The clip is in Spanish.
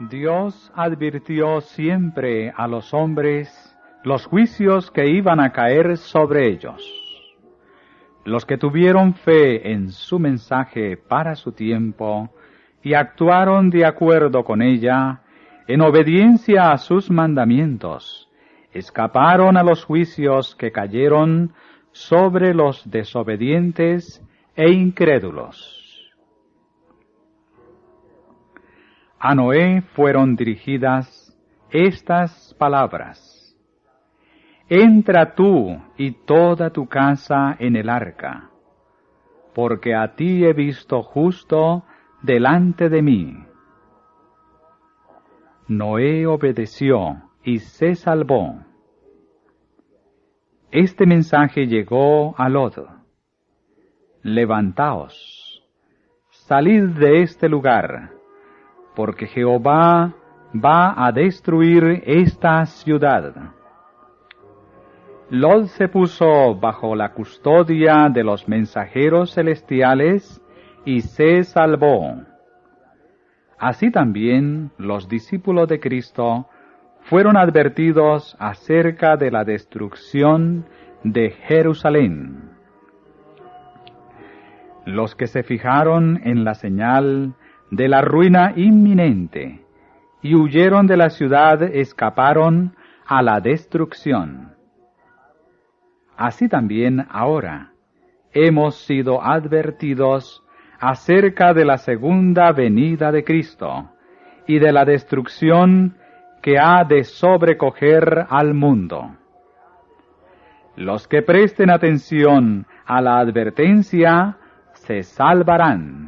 Dios advirtió siempre a los hombres los juicios que iban a caer sobre ellos. Los que tuvieron fe en su mensaje para su tiempo y actuaron de acuerdo con ella, en obediencia a sus mandamientos, escaparon a los juicios que cayeron sobre los desobedientes e incrédulos. A Noé fueron dirigidas estas palabras. Entra tú y toda tu casa en el arca, porque a ti he visto justo delante de mí. Noé obedeció y se salvó. Este mensaje llegó a Lot. Levantaos, salid de este lugar, porque Jehová va a destruir esta ciudad. Lot se puso bajo la custodia de los mensajeros celestiales y se salvó. Así también los discípulos de Cristo fueron advertidos acerca de la destrucción de Jerusalén. Los que se fijaron en la señal de la ruina inminente y huyeron de la ciudad escaparon a la destrucción. Así también ahora hemos sido advertidos acerca de la segunda venida de Cristo y de la destrucción que ha de sobrecoger al mundo. Los que presten atención a la advertencia se salvarán.